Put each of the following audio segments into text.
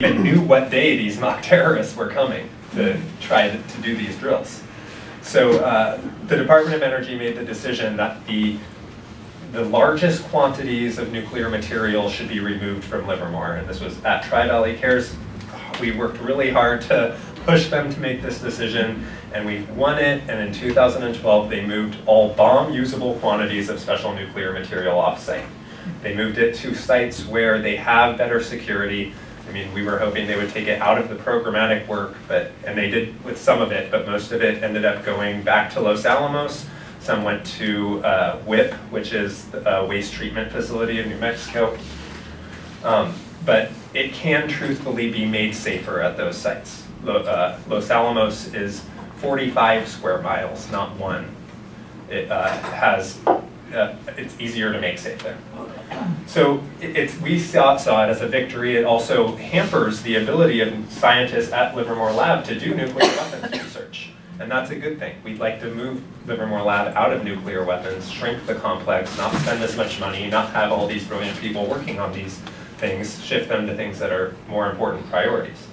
even knew what day these mock terrorists were coming to try to, to do these drills. So uh, the Department of Energy made the decision that the the largest quantities of nuclear material should be removed from Livermore, and this was at Tri-Valley Cares. We worked really hard to push them to make this decision, and we won it, and in 2012 they moved all bomb-usable quantities of special nuclear material off-site. They moved it to sites where they have better security. I mean, we were hoping they would take it out of the programmatic work, but and they did with some of it, but most of it ended up going back to Los Alamos, some went to uh, WIPP, which is a waste treatment facility in New Mexico. Um, but it can truthfully be made safer at those sites. Uh, Los Alamos is 45 square miles, not one. It uh, has, uh, it's easier to make safe there. So it- we saw, saw it as a victory. It also hampers the ability of scientists at Livermore Lab to do nuclear weapons research. And that's a good thing. We'd like to move Livermore Lab out of nuclear weapons, shrink the complex, not spend as much money, not have all these brilliant people working on these things, shift them to things that are more important priorities.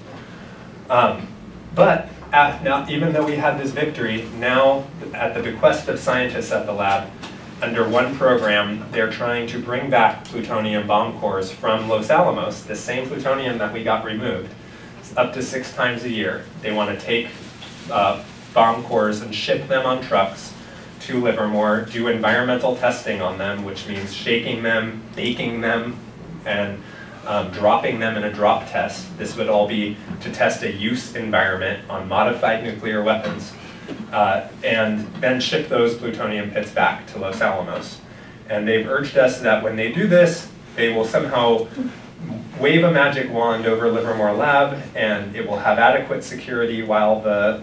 Um, but at, now, even though we had this victory, now at the bequest of scientists at the lab, under one program, they're trying to bring back plutonium bomb cores from Los Alamos, the same plutonium that we got removed, up to six times a year. They want to take uh, bomb cores and ship them on trucks to Livermore, do environmental testing on them, which means shaking them, baking them, and um, dropping them in a drop test. This would all be to test a use environment on modified nuclear weapons, uh, and then ship those plutonium pits back to Los Alamos. And they've urged us that when they do this, they will somehow wave a magic wand over Livermore Lab, and it will have adequate security while the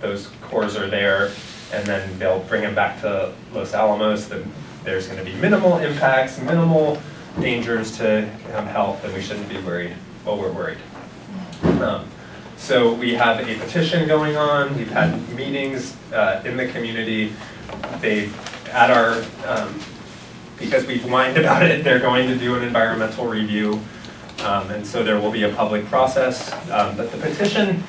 those cores are there, and then they'll bring them back to Los Alamos. The, there's going to be minimal impacts, minimal dangers to um, health, and we shouldn't be worried. Well, we're worried. Um, so we have a petition going on. We've had meetings uh, in the community. They, at our, um, because we've whined about it, they're going to do an environmental review. Um, and so there will be a public process. Um, but the petition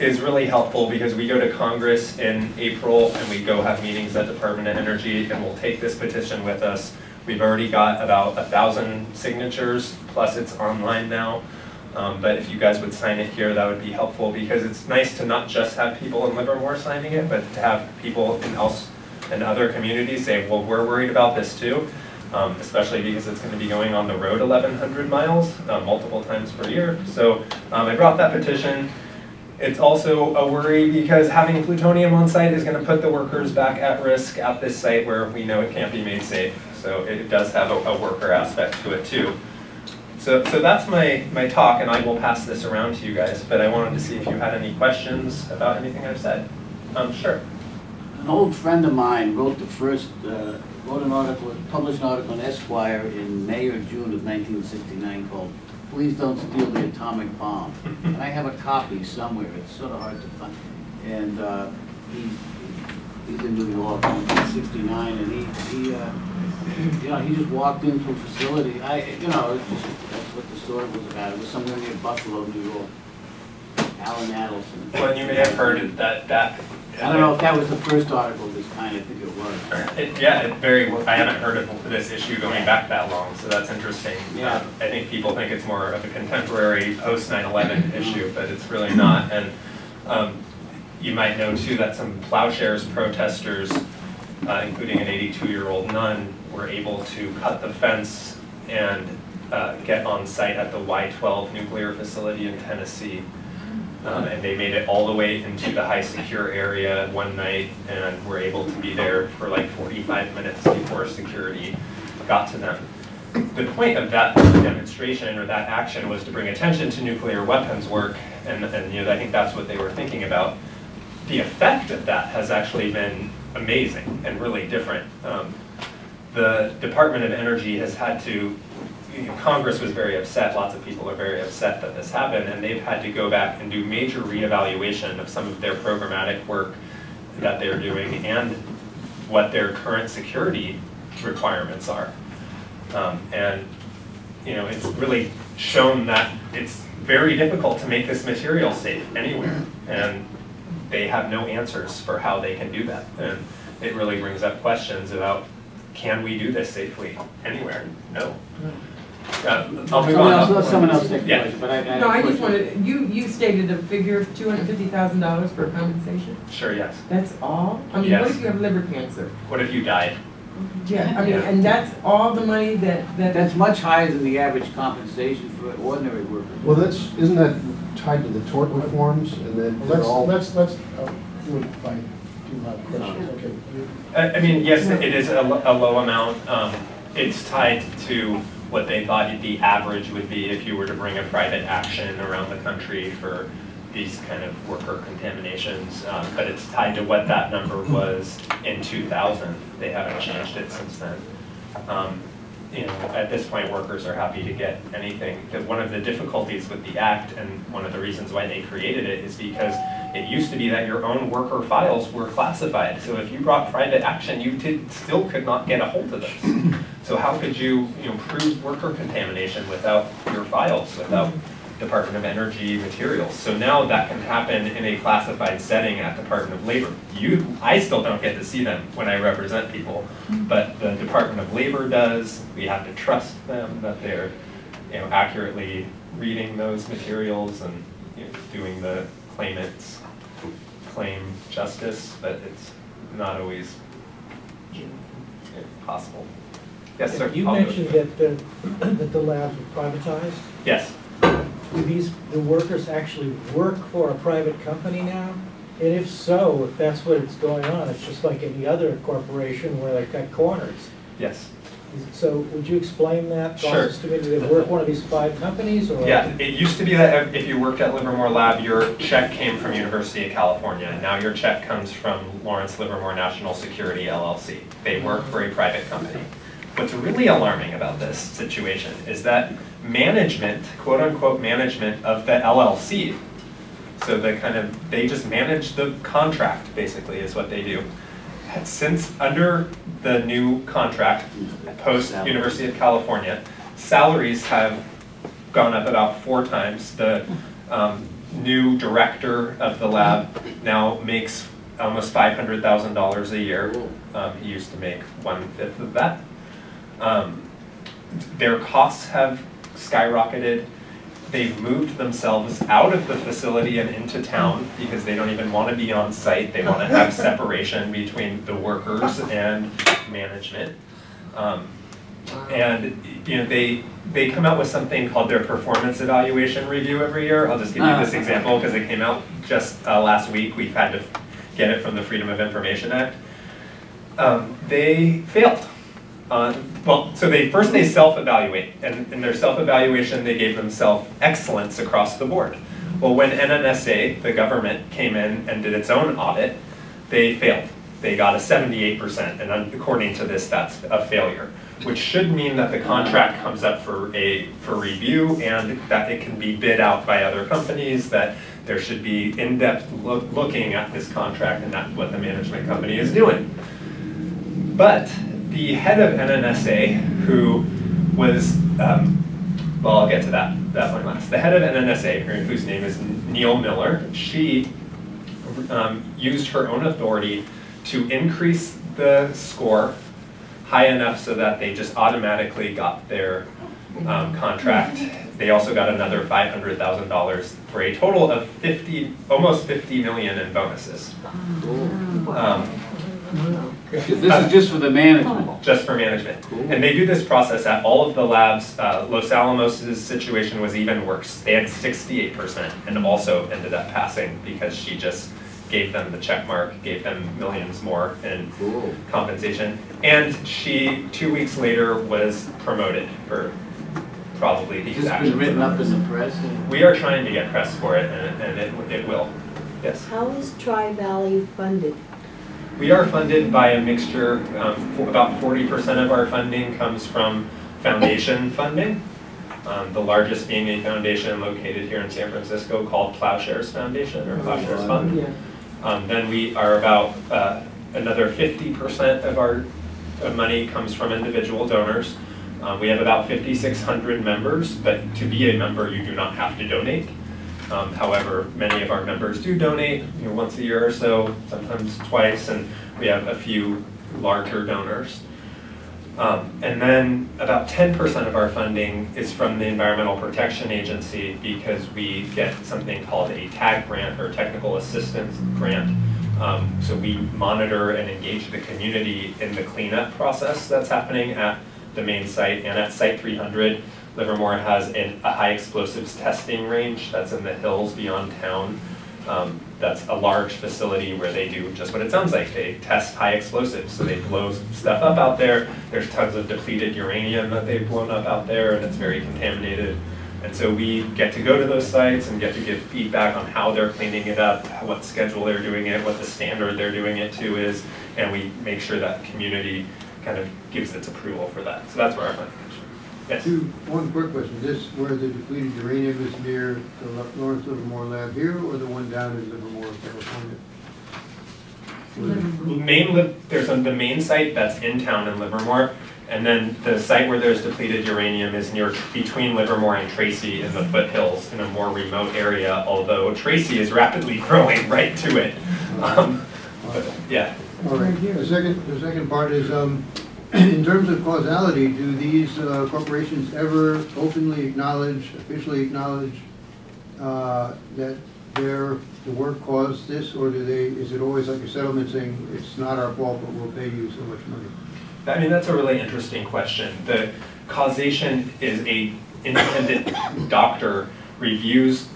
is really helpful because we go to Congress in April and we go have meetings at the Department of Energy and we'll take this petition with us. We've already got about a thousand signatures, plus it's online now. Um, but if you guys would sign it here, that would be helpful because it's nice to not just have people in Livermore signing it, but to have people in else in other communities say, well, we're worried about this too. Um, especially because it's going to be going on the road 1,100 miles uh, multiple times per year. So um, I brought that petition. It's also a worry because having plutonium on site is going to put the workers back at risk at this site where we know it can't be made safe. So it does have a, a worker aspect to it too. So, so that's my, my talk, and I will pass this around to you guys, but I wanted to see if you had any questions about anything I've said. Um, sure. An old friend of mine wrote the first, uh, wrote an article, published an article in Esquire in May or June of 1969 called Please Don't Steal the Atomic Bomb. And I have a copy somewhere, it's sort of hard to find. And uh, he, he's in New York in 1969, and he, he, uh, you know, he just walked into a facility, I, you know, it's just, that's what the story was about. It was somewhere near Buffalo, New York. Alan Adelson. Well, you may have heard that, that. I don't know if that was the first article of this kind, I think it was. It, yeah, it very, I haven't heard of this issue going back that long, so that's interesting. Yeah. Um, I think people think it's more of a contemporary post 9/11 issue, but it's really not. And um, you might know too that some plowshares protesters, uh, including an 82-year-old nun, were able to cut the fence and uh, get on site at the Y-12 nuclear facility in Tennessee. Um, and they made it all the way into the high secure area one night and were able to be there for like 45 minutes before security got to them. The point of that demonstration or that action was to bring attention to nuclear weapons work, and, and you know, I think that's what they were thinking about. The effect of that has actually been amazing and really different. Um, the Department of Energy has had to you know, Congress was very upset, lots of people are very upset that this happened, and they've had to go back and do major reevaluation of some of their programmatic work that they're doing and what their current security requirements are. Um, and, you know, it's really shown that it's very difficult to make this material safe anywhere. And they have no answers for how they can do that. And it really brings up questions about, can we do this safely anywhere? No. Uh, I'll move Someone on. else, let someone else take the Yeah. question, but I, I. No, a I just wanted, you, you stated a figure of two hundred fifty thousand dollars for compensation? Sure, yes. That's all? I mean, what if you have liver cancer? What if you died? Yeah, I mean, Yeah. and that's all the money that, that, That's much higher than the average compensation for an ordinary workers. Well, that's, isn't that tied to the tort reforms and then they're Let's, all? let's, let's, uh, do it by, do my questions, okay. I, I mean, yes, it is a, lo- a low amount. Um, it's tied to what they thought the average would be if you were to bring a private action around the country for these kind of worker contaminations. Um, but it's tied to what that number was in two thousand. They haven't changed it since then. Um, you know, at this point, workers are happy to get anything. That one of the difficulties with the act and one of the reasons why they created it is because it used to be that your own worker files were classified. So if you brought private action, you did, still could not get a hold of those. So how could you, you know, prove worker contamination without your files, without Department of Energy materials? So now that can happen in a classified setting at Department of Labor. You, I still don't get to see them when I represent people, hmm. but the Department of Labor does. We have to trust them that they're, you know, accurately reading those materials and, you know, doing the claimant's claim justice, but it's not always possible. Yes, sir. You I'll mentioned that the, that the labs were privatized. Yes, Do these, the workers actually work for a private company now? And if so, if that's what it's going on, it's just like any other corporation where they cut corners. yes. So would you explain that Sure. to me? Do they work one of these five companies or? Yeah, it used to be that if you worked at Livermore Lab, your check came from University of California. Now your check comes from Lawrence Livermore National Security LLC. They work for a private company. What's really alarming about this situation is that management, quote unquote management of the LLC, so the kind of, they just manage the contract, basically, is what they do. Since, under the new contract, post University of California, salaries have gone up about four times. The um, new director of the lab now makes almost five hundred thousand dollars a year. Um, He used to make one-fifth of that. Um, Their costs have skyrocketed. They've moved themselves out of the facility and into town because they don't even want to be on site. They want to have separation between the workers and management. Um, and, you know, they, they come out with something called their performance evaluation review every year. I'll just give you this Ah. example because it came out just uh, last week. We've had to get it from the Freedom of Information Act. Um, They failed. Uh, Well, so they, first they self-evaluate, and in their self-evaluation, they gave themselves excellence across the board. Well, when NNSA, the government, came in and did its own audit, they failed. They got a seventy-eight percent, and according to this, that's a failure. Which should mean that the contract comes up for a, for review, and that it can be bid out by other companies, that there should be in-depth loo- looking at this contract, and that's what the management company is doing. But the head of NNSA, who was, um, well, I'll get to that, that one last. The head of NNSA, whose name is Neile Miller, she um, used her own authority to increase the score high enough so that they just automatically got their um, contract. They also got another five hundred thousand dollars for a total of fifty, almost fifty million in bonuses. Um, This is just for the management. just for management. Cool. And they do this process at all of the labs. Uh, Los Alamos' situation was even worse. They had sixty-eight percent and also ended up passing because she just gave them the check mark, gave them millions more in Cool. compensation. And she, two weeks later, was promoted for probably It's these just actions. been written up in the press. We are trying to get press for it and, and it, it will. Yes. How is Tri-Valley funded? We are funded by a mixture, um, about forty percent of our funding comes from foundation funding. Um, the largest being a foundation located here in San Francisco called Plowshares Foundation or Plowshares Fund. Yeah. Um, then we are about, uh, another fifty percent of our, of money comes from individual donors. Um, we have about 5,600 members, but to be a member, you do not have to donate. Um, however, many of our members do donate, you know, once a year or so, sometimes twice, and we have a few larger donors. Um, and then about 10% of our funding is from the Environmental Protection Agency because we get something called a TAG grant or Technical Assistance Grant. Um, so we monitor and engage the community in the cleanup process that's happening at the main site and at Site 300. Livermore has an, a high explosives testing range that's in the hills beyond town. Um, that's a large facility where they do just what it sounds like. They test high explosives. So they blow stuff up out there. There's tons of depleted uranium that they've blown up out there and it's very contaminated. And so we get to go to those sites and get to give feedback on how they're cleaning it up, what schedule they're doing it, what the standard they're doing it to is, and we make sure that community kind of gives its approval for that. So that's where our from. Yes? Two, one quick question, this, where the depleted uranium is near the Lo- Lawrence Livermore lab here, or the one down in Livermore, California? Main, there's a- the main site that's in town in Livermore, and then the site where there's depleted uranium is near, between Livermore and Tracy in the foothills in a more remote area, although Tracy is rapidly growing right to it. Um, but, Yeah, All right, the second, the second part is, um, in terms of causality, do these uh, corporations ever openly acknowledge, officially acknowledge, uh, that their, the work caused this, or do they, is it always like a settlement saying, it's not our fault, but we'll pay you so much money? I mean, that's a really interesting question. The causation is a independent doctor reviews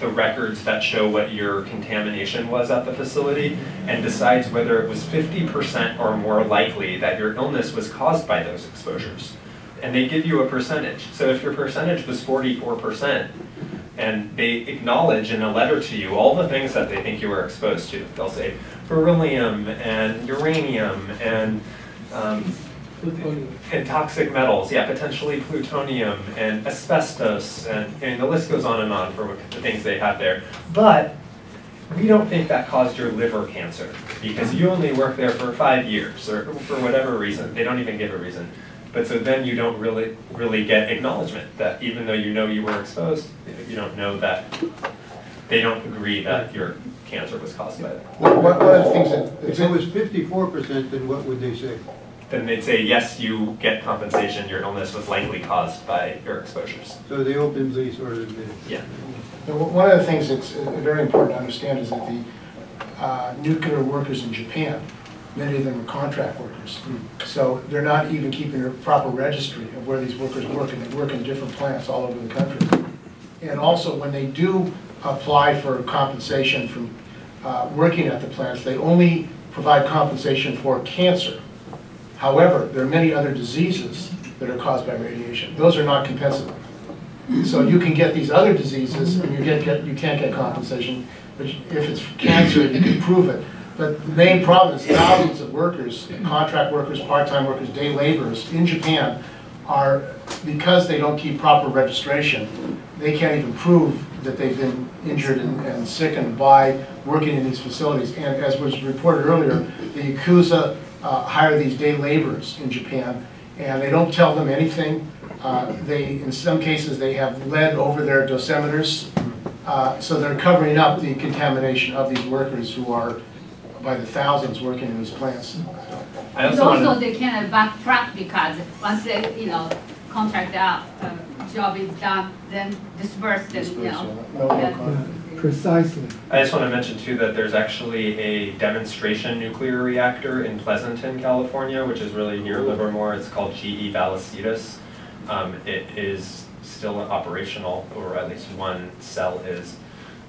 the records that show what your contamination was at the facility and decides whether it was 50% or more likely that your illness was caused by those exposures. And they give you a percentage. So if your percentage was 44%, and they acknowledge in a letter to you all the things that they think you were exposed to. They'll say beryllium and uranium and um, and toxic metals, yeah, potentially plutonium and asbestos, and, and the list goes on and on for what- the things they have there. But we don't think that caused your liver cancer because you only worked there for five years or for whatever reason. They don't even give a reason. But so then you don't really, really get acknowledgement that even though you know you were exposed, you don't know that, they don't agree that your cancer was caused by that. One one of the things that, If it was fifty-four percent, then what would they say? Then they'd say, yes, you get compensation, your illness was likely caused by your exposures. So they openly sort of admit it? Yeah. And one one of the things that's uh, very important to understand is that the uh, nuclear workers in Japan, many of them are contract workers. So they're not even keeping a proper registry of where these workers work, and they work in different plants all over the country. And also, when they do apply for compensation from uh, working at the plants, they only provide compensation for cancer. However, there are many other diseases that are caused by radiation. Those are not compensable. So you can get these other diseases, and you get, get, you can't get compensation, but if it's cancer, you can prove it. But the main problem is thousands of workers, contract workers, part-time workers, day laborers in Japan are, because they don't keep proper registration, they can't even prove that they've been injured and, and sickened by working in these facilities. And as was reported earlier, the Yakuza uh, hire these day laborers in Japan, and they don't tell them anything. Uh, They, in some cases, they have lead over their dosimeters, uh, so they're covering up the contamination of these workers who are by the thousands working in these plants. I And also also, want they cannot backtrack because once they, you know, contract out, uh, job is done, then disperse, then, you know. No, no then- comment. Precisely. I just want to mention too that there's actually a demonstration nuclear reactor in Pleasanton, California, which is really near Livermore. It's called GE Vallecitos. Um, it is still operational, or at least one cell is.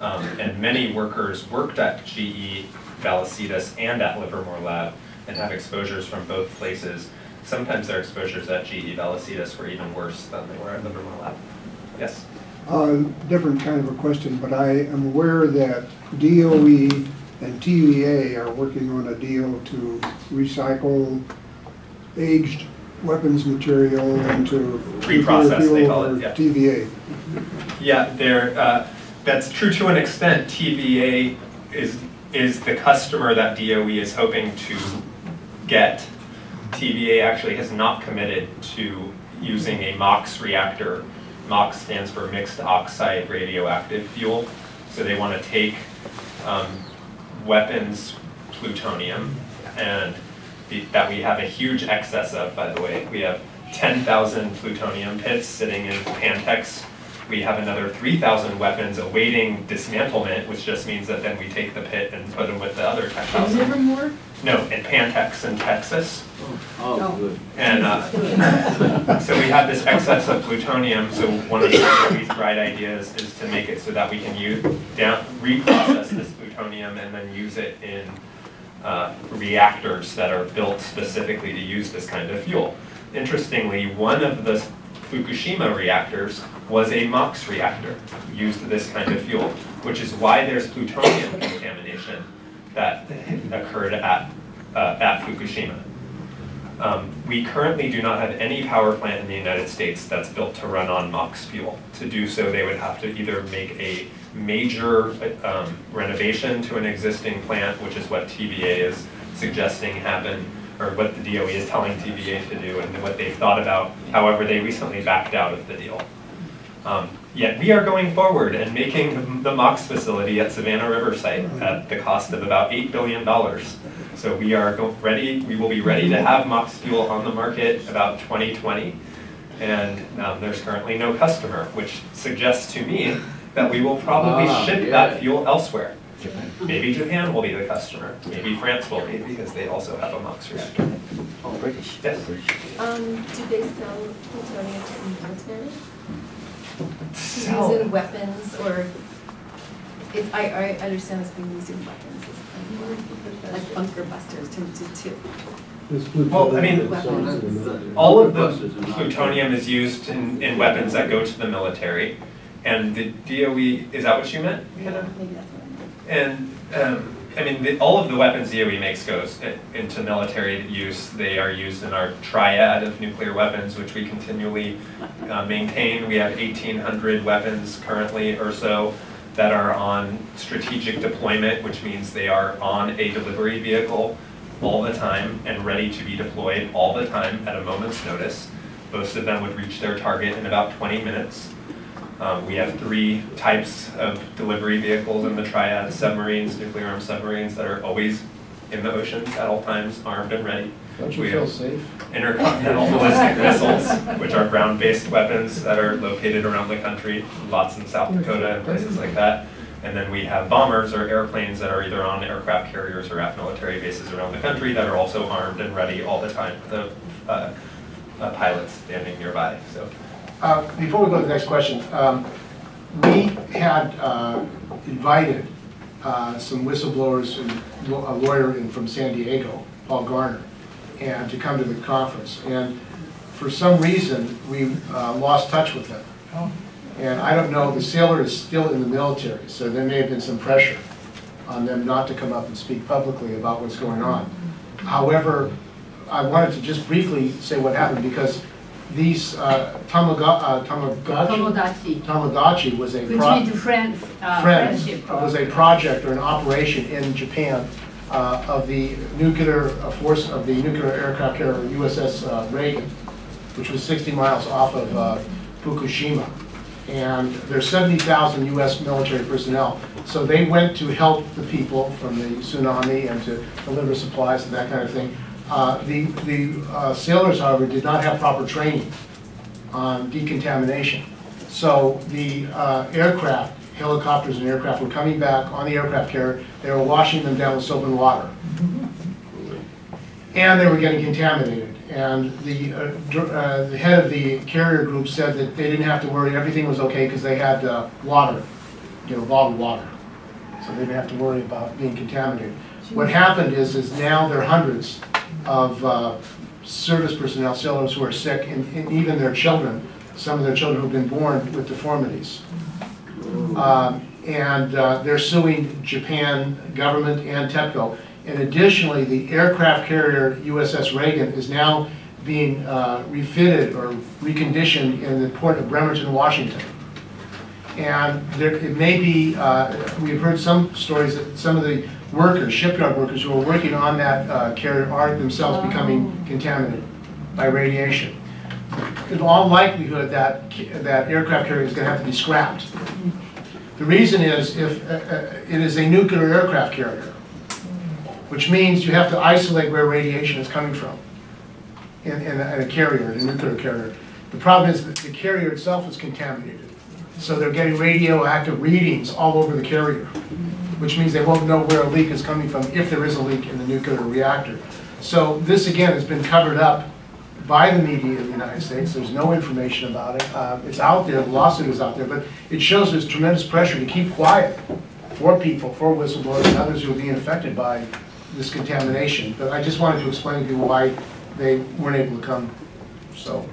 Um, and many workers worked at GE Vallecitos and at Livermore Lab and have exposures from both places. Sometimes their exposures at GE Vallecitos were even worse than they were at Livermore Lab. Yes? Uh, Different kind of a question, but I am aware that DOE and TVA are working on a deal to recycle aged weapons material into Reprocess, they call it, yeah. TVA. Yeah, there, uh, that's true to an extent. TVA is, is the customer that DOE is hoping to get. TVA actually has not committed to using a MOX reactor. MOX stands for Mixed Oxide Radioactive Fuel. So they want to take um, weapons plutonium and the- that we have a huge excess of, by the way. We have 10,000 plutonium pits sitting in Pantex. We have another 3,000 weapons awaiting dismantlement, which just means that then we take the pit and put them with the other In 10,000. Livermore? No, in Pantex in Texas. Oh, good. And uh, so we have this excess of plutonium, so one of the these bright ideas is to make it so that we can use, down, reprocess this plutonium and then use it in uh, reactors that are built specifically to use this kind of fuel. Interestingly, one of the Fukushima reactors was a MOX reactor, used this kind of fuel, which is why there's plutonium contamination that occurred at, uh, at Fukushima. Um, We currently do not have any power plant in the United States that's built to run on MOX fuel. To do so, they would have to either make a major um, renovation to an existing plant, which is what TVA is suggesting happen, or what the DOE is telling TVA to do, and what they've thought about. However, they recently backed out of the deal. Um, Yet we are going forward and making the MOX facility at Savannah River site at the cost of about $8 billion. So we are ready, we will be ready to have MOX fuel on the market about 2020. And um, there's currently no customer, which suggests to me that we will probably Ah, ship yeah. that fuel elsewhere. Maybe Japan will be the customer, maybe France will be, because they also have a MOX reactor. Oh, British. Yes. Um, do they sell plutonium to the military? To Sell- in weapons or, if, I, I understand it's being used in weapons, it's like bunker busters to, to, to. Well, I mean, All of the Busters are not- plutonium is used in, in weapons that go to the military. And the DOE, is that what you meant? Hannah? Maybe that's what I meant. And, um, I mean, the, all of the weapons the DOE makes goes into military use. They are used in our triad of nuclear weapons, which we continually uh, maintain. We have eighteen hundred weapons currently or so that are on strategic deployment, which means they are on a delivery vehicle all the time and ready to be deployed all the time at a moment's notice. Most of them would reach their target in about twenty minutes. Um, we have three types of delivery vehicles in the triad, submarines, nuclear armed submarines that are always in the oceans at all times, armed and ready. Don't you We feel have safe? Intercontinental ballistic missiles, which are ground-based weapons that are located around the country, lots in South Dakota and places like that. And then we have bombers or airplanes that are either on aircraft carriers or at military bases around the country that are also armed and ready all the time with a, uh, a pilot standing nearby, so. Uh, Before we go to the next question, um, we had uh, invited uh, some whistleblowers and a lawyer in from San Diego, Paul Garner, and to come to the conference. And for some reason, we uh, lost touch with them. And I don't know, the sailor is still in the military, so there may have been some pressure on them not to come up and speak publicly about what's going on. However, I wanted to just briefly say what happened, because these uh, Tamaga- uh, Tomodachi was a which pro- means friend, uh, Friends was a project or an operation in Japan uh, of the nuclear uh, force of the nuclear aircraft carrier USS uh, Reagan, which was 60 miles off of uh, Fukushima. And there's 70,000 US military personnel. So they went to help the people from the tsunami and to deliver supplies and that kind of thing. Uh, The the uh, sailors, however, did not have proper training on decontamination. So the uh, aircraft, helicopters and aircraft were coming back on the aircraft carrier, they were washing them down with soap and water. And they were getting contaminated. And the, uh, uh, the head of the carrier group said that they didn't have to worry, everything was okay because they had uh, water, you know, bottled water. So they didn't have to worry about being contaminated. What happened is, is now there are hundreds of uh, service personnel, sailors who are sick, and and even their children, some of their children who've been born with deformities. Um, And uh, they're suing Japan government and TEPCO. And additionally, the aircraft carrier USS Reagan is now being uh, refitted or reconditioned in the port of Bremerton, Washington. And there, it may be, uh, we've heard some stories that some of the workers, shipyard workers who are working on that uh, carrier are themselves becoming contaminated by radiation. in all likelihood, that, that aircraft carrier is gonna have to be scrapped. The reason is if, uh, uh, it is a nuclear aircraft carrier, which means you have to isolate where radiation is coming from in, in a in a carrier, in a nuclear carrier. The problem is that the carrier itself is contaminated. So they're getting radioactive readings all over the carrier, which means they won't know where a leak is coming from if there is a leak in the nuclear reactor. So this, again, has been covered up by the media in the United States. There's no information about it. Uh, It's out there, the lawsuit is out there, but it shows there's tremendous pressure to keep quiet for people, for whistleblowers and others who are being affected by this contamination. But I just wanted to explain to you why they weren't able to come, so.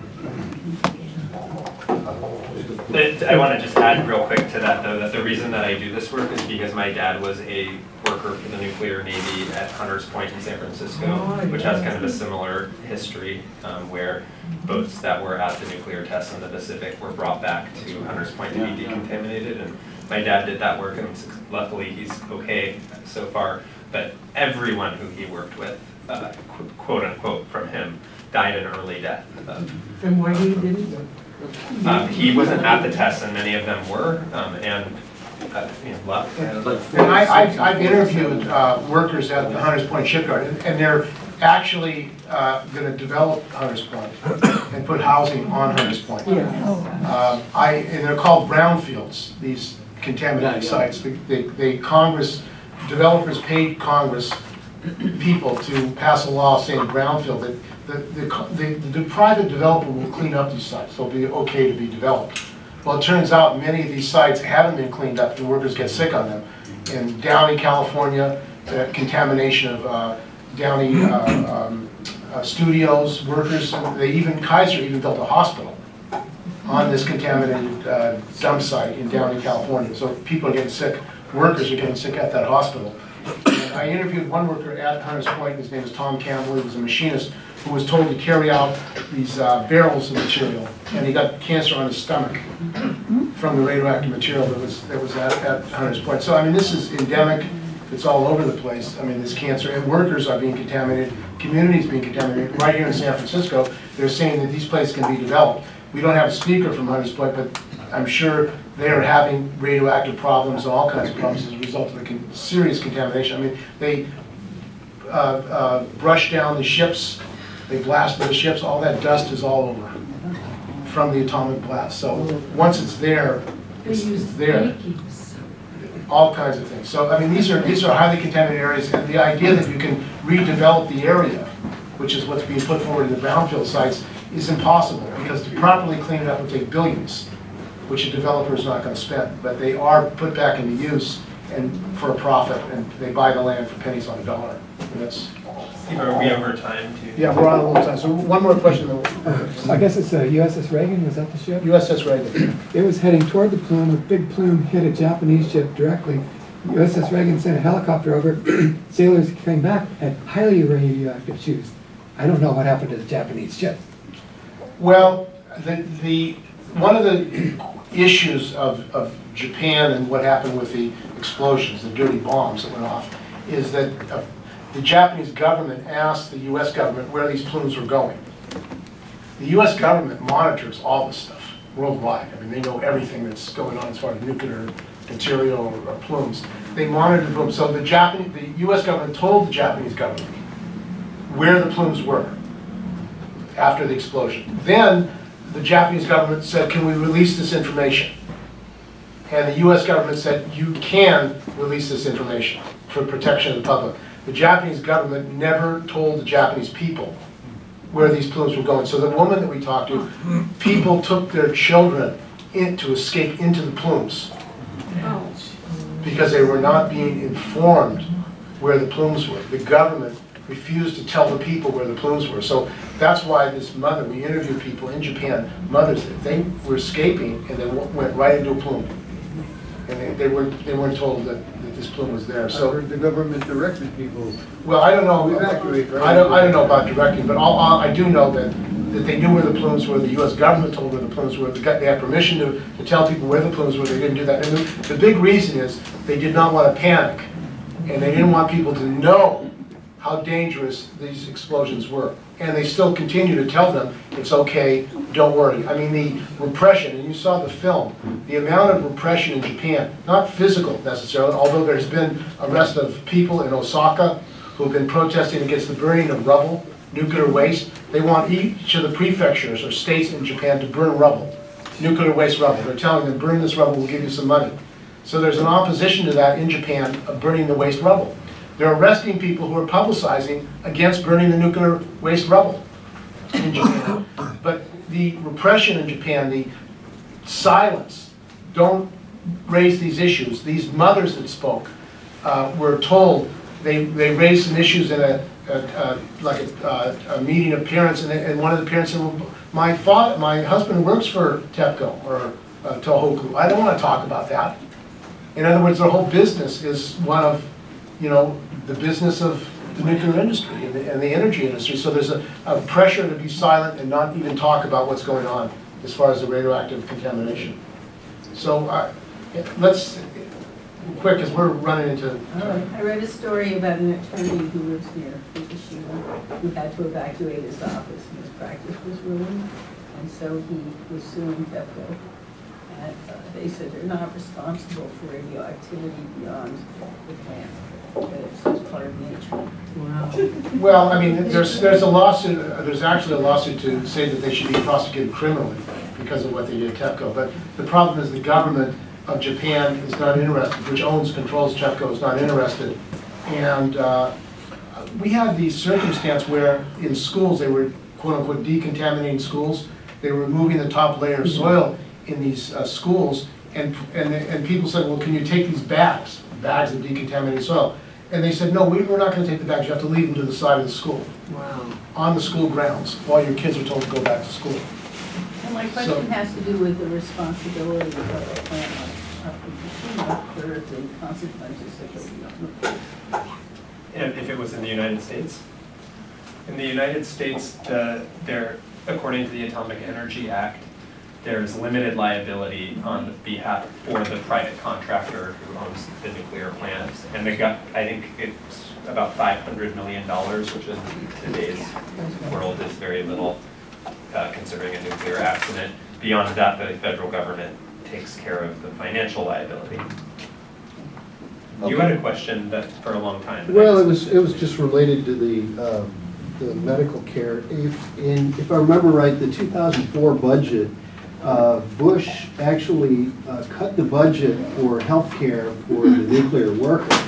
I want to just add real quick to that, though, that the reason that I do this work is because my dad was a worker for the nuclear navy at Hunters Point in San Francisco, Oh, which has kind of a similar history, um, where boats that were at the nuclear tests in the Pacific were brought back to Hunters Point to be decontaminated, and my dad did that work, and luckily, he's okay so far, but everyone who he worked with, uh, qu- quote unquote, from him, died an early death. Um, And why he didn't? Um, He wasn't at the test, and many of them were, um, and, uh, you know, luck. And I, I've, I've interviewed, uh, workers at the Hunters Point shipyard, and- and they're actually, uh, gonna develop Hunters Point and put housing on Hunters Point. Yeah. Um, I, and they're called brownfields, these contaminated sites. They- They, they, Congress, developers paid Congress people to pass a law saying brownfield, that the, the, the, the private developer will clean up these sites, they'll be okay to be developed. Well, it turns out many of these sites haven't been cleaned up, The workers get sick on them. In Downey, California, the contamination of, uh, Downey, uh, um, uh, studios, workers, they even, Kaiser even built a hospital on this contaminated uh, dump site in Downey, California. So people are getting sick, workers are getting sick at that hospital. I interviewed one worker at Hunters Point, his name is Tom Campbell, he was a machinist, who was told to carry out these uh, barrels of material, and he got cancer on his stomach from the radioactive material that was, that was at, at Hunters Point. So, I mean, this is endemic, it's all over the place, I mean, this cancer, and workers are being contaminated, communities being contaminated. Right here in San Francisco, they're saying that these places can be developed. We don't have a speaker from Hunters Point, but I'm sure they are having radioactive problems and all kinds of problems as a result of the con- serious contamination. I mean, they uh, uh, brush down the ships, they blast the ships, all that dust is all over from the atomic blast. So, once it's there, it's it's there all kinds of things. So, I mean, these are, these are highly contaminated areas, and the idea that you can redevelop the area, which is what's being put forward in the brownfield sites, is impossible, because to properly clean it up would take billions, which a developer is not gonna spend, but they are put back into use and for a profit, and they buy the land for pennies on a dollar. And that's, Steve, are we over time too? yeah, we're on a little time, so one more question. I guess it's uh, USS Reagan, was that the ship? USS Reagan. It was heading toward the plume, a big plume hit a Japanese ship directly. USS Reagan sent a helicopter over, sailors came back, had highly radioactive shoes. I don't know what happened to the Japanese ship. Well, the, the, one of the issues of, of Japan and what happened with the explosions, the dirty bombs that went off, is that uh, the Japanese government asked the US government where these plumes were going. The US government monitors all this stuff worldwide. I mean, they know everything that's going on as far as nuclear material or or plumes. They monitor the plumes. So the Japanese, the US government told the Japanese government where the plumes were after the explosion. Then, the Japanese government said, can we release this information? And the US government said, you can release this information for protection of the public. The Japanese government never told the Japanese people where these plumes were going. So the woman that we talked to, people took their children in to escape into the plumes oh. because they were not being informed where the plumes were. The government refused to tell the people where the plumes were. So that's why this mother, we interviewed people in Japan, mothers, they were escaping and they went right into a plume. And they, they weren't, they weren't told that, that this plume was there, so. the government directed people. Well, I don't know, Evacuate, right? I don't, I don't know about directing, but all, all- I do know that, that they knew where the plumes were, the US government told where the plumes were, they got, they had permission to, to tell people where the plumes were, they didn't do that. And the, the big reason is, they did not want to panic, and they didn't want people to know how dangerous these explosions were. And they still continue to tell them, it's okay, don't worry. I mean, the repression, and you saw the film, the amount of repression in Japan, not physical necessarily, although there's been arrest of people in Osaka who've been protesting against the burning of rubble, nuclear waste. They want each of the prefectures or states in Japan to burn rubble, nuclear waste rubble. They're telling them, burn this rubble, we'll give you some money. So there's an opposition to that in Japan of burning the waste rubble. They're arresting people who are publicizing against burning the nuclear waste rubble in Japan. But the repression in Japan, the silence, don't raise these issues. These mothers that spoke uh, were told, they, they raised some issues in a, a- a- like a, a meeting of parents, and, and one of the parents said, well, my father, my husband works for TEPCO or uh, Tohoku. I don't want to talk about that. In other words, their whole business is one of, you know, the business of the nuclear industry and the, and the energy industry. So there's a, a pressure to be silent and not even talk about what's going on as far as the radioactive contamination. So, uh, let's, quick, as we're running into, I read a story about an attorney who lives near Fukushima, who had to evacuate his office, and his practice was ruined, and so he was suing TEPCO. And uh, they said they're not responsible for radioactivity beyond the plant, well, I mean, there's, there's a lawsuit, there's actually a lawsuit to say that they should be prosecuted criminally because of what they did at TEPCO. But the problem is the government of Japan is not interested, which owns, controls TEPCO, is not interested. And uh, we had the circumstance where in schools, they were quote-unquote decontaminating schools. They were removing the top layer of soil in these uh, schools, and, and, and people said, well, can you take these bags, bags of decontaminated soil? And they said, no, we- we're not gonna take the bags, you have to leave them to the side of the school, Wow. on the school grounds, while your kids are told to go back to school. And my question has to do with the responsibility of a plant like Fukushima for the consequences that will be on the And if it was in the United States? In the United States, the, there, according to the Atomic Energy Act, there's limited liability on behalf, for the private contractor who owns the nuclear plant. And they got, I think it's about five hundred million dollars, which in today's world is very little, uh, considering a nuclear accident. Beyond that, the federal government takes care of the financial liability. You had a question that, for a long time. Well, it was, it was just related to the, um, the medical care. If, in, if I remember right, the 2004 budget, uh, Bush actually uh, cut the budget for healthcare for the nuclear workers.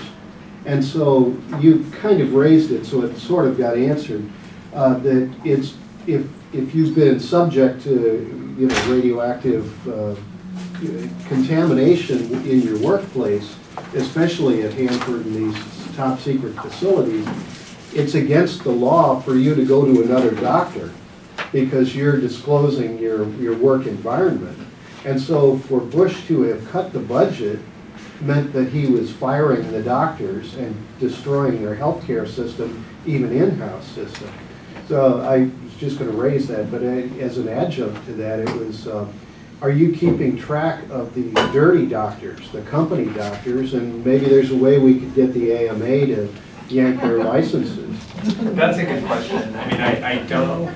And so you kind of raised it, so it sort of got answered, uh, that it's, if, if you've been subject to, you know, radioactive uh, contamination in your workplace, especially at Hanford and these top secret facilities, it's against the law for you to go to another doctor because you're disclosing your, your work environment. And so for Bush to have cut the budget meant that he was firing the doctors and destroying their healthcare system, even in-house system. So I was just gonna raise that, but as an adjunct to that, it was, uh, are you keeping track of the dirty doctors, the company doctors? And maybe there's a way we could get the AMA to yank their licenses. That's a good question. I mean, I, I don't,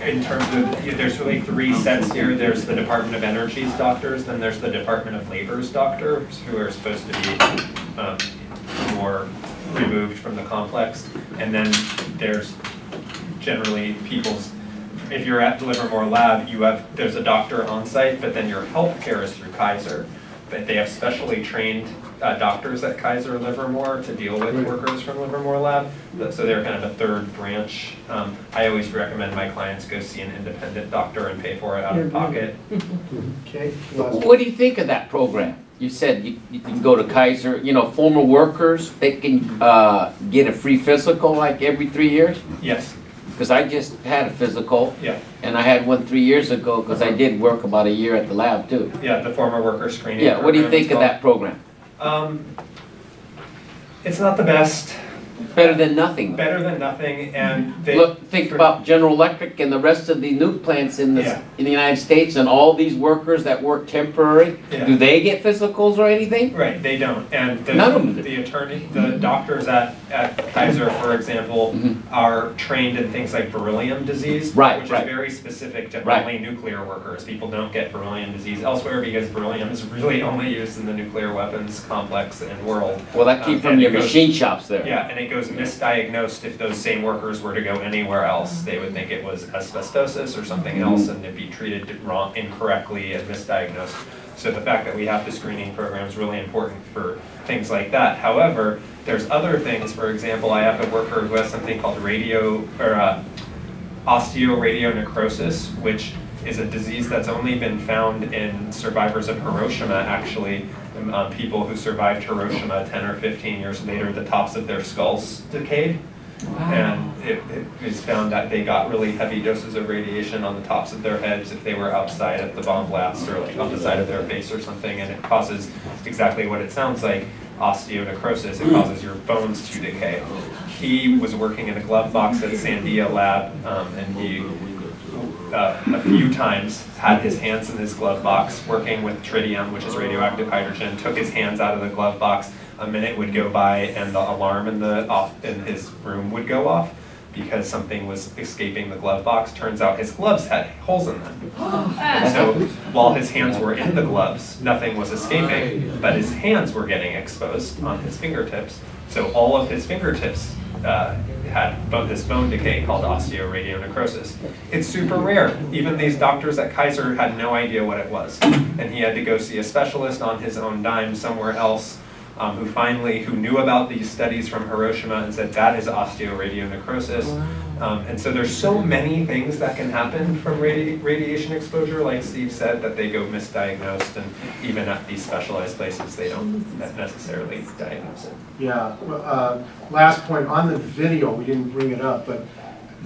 in terms of, yeah, there's really three sets here. There's the Department of Energy's doctors, then there's the Department of Labor's doctors, who are supposed to be um, more removed from the complex. And then there's generally people's, if you're at Livermore Lab, you have, there's a doctor on site, but then your healthcare is through Kaiser. But they have specially trained uh, doctors at Kaiser Livermore to deal with Right. workers from Livermore Lab. So they're kind of a third branch. Um, I always recommend my clients go see an independent doctor and pay for it out of pocket. Okay? What do you think of that program? You said you, you can go to Kaiser, you know, former workers, they can, uh, get a free physical like every three years? Yes, Cause I just had a physical, yeah, and I had one three years ago, cause I did work about a year at the lab too. yeah, the former worker screening Yeah, what do you think of called. that program? Um, it's not the best. Better than nothing. better than nothing, and they. Look, think about General Electric and the rest of the nuke plants in the, Yeah. in the United States and all these workers that work temporary. Yeah. Do they get physicals or anything? Right, they don't, and the, None of them do. the attorney, the doctors at, at Kaiser, for example, Mhm. are trained in things like beryllium disease. Right, Which is very specific to Right. only nuclear workers, people don't get beryllium disease elsewhere because beryllium is really only used in the nuclear weapons complex and world. Well, that came Um, from your machine shops there. Yeah, and it goes misdiagnosed if those same workers were to go anywhere else. They would think it was asbestosis or something else and it'd be treated wrong, incorrectly and misdiagnosed. So the fact that we have the screening program is really important for things like that. However, there's other things, for example, I have a worker who has something called radio, or uh, osteoradionecrosis, which is a disease that's only been found in survivors of Hiroshima, actually. Um, people who survived Hiroshima 10 or 15 years later, the tops of their skulls decayed. And it, it was found that they got really heavy doses of radiation on the tops of their heads if they were outside at the bomb blast or like on the side of their face or something, and it causes exactly what it sounds like, osteonecrosis. It causes your bones to decay. He was working in a glove box at Sandia Lab, um, and he uh, a few times had his hands in his glove box working with tritium, which is radioactive hydrogen, took his hands out of the glove box. A minute would go by and the alarm in the off in his room would go off because something was escaping the glove box. Turns out his gloves had holes in them. So while his hands were in the gloves, nothing was escaping, but his hands were getting exposed on his fingertips. So all of his fingertips uh, had this bone decay called osteoradionecrosis. It's super rare. Even these doctors at Kaiser had no idea what it was. And he had to go see a specialist on his own dime somewhere else um, who finally, who knew about these studies from Hiroshima and said that is osteoradionecrosis. Um, and so there's so many things that can happen from radi- radiation exposure, like Steve said, that they go misdiagnosed, and even at these specialized places, they don't necessarily diagnose it. Yeah, well, uh, last point, on the video, we didn't bring it up, but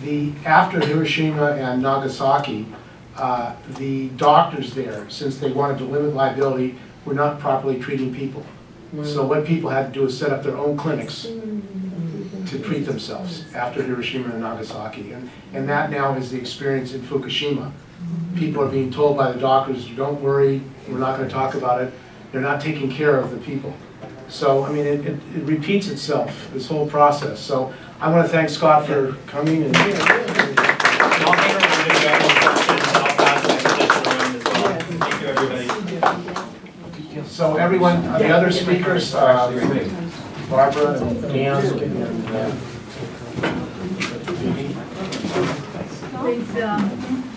the, after Hiroshima and Nagasaki, uh, the doctors there, since they wanted to limit liability, were not properly treating people. So what people had to do is set up their own clinics to treat themselves after Hiroshima and Nagasaki. And, and that now is the experience in Fukushima. People are being told by the doctors, don't worry, we're not gonna talk about it. They're not taking care of the people. So, I mean, it, it it repeats itself, this whole process. So I want to thank Scott for coming and. And I'll hang around if you have more questions, and I'll pass my position around as well. Thank you. So everyone, uh, the other speakers, uh, Barbara and Dan and uh. Please, um,